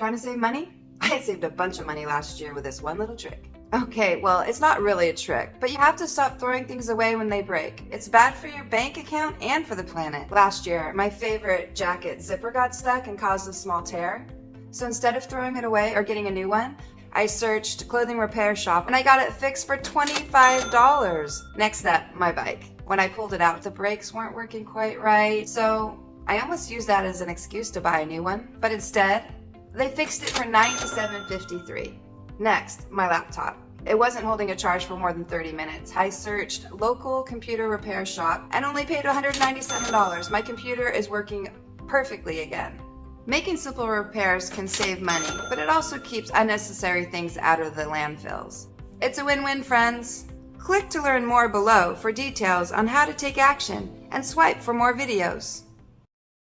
Trying to save money? I saved a bunch of money last year with this one little trick. Okay, well, it's not really a trick, but you have to stop throwing things away when they break. It's bad for your bank account and for the planet. Last year, my favorite jacket zipper got stuck and caused a small tear. So instead of throwing it away or getting a new one, I searched clothing repair shop and I got it fixed for $25. Next up, my bike. When I pulled it out, the brakes weren't working quite right, so I almost used that as an excuse to buy a new one, but instead, they fixed it for $97.53. Next, my laptop. It wasn't holding a charge for more than 30 minutes. I searched local computer repair shop and only paid $197. My computer is working perfectly again. Making simple repairs can save money, but it also keeps unnecessary things out of the landfills. It's a win-win, friends. Click to learn more below for details on how to take action and swipe for more videos.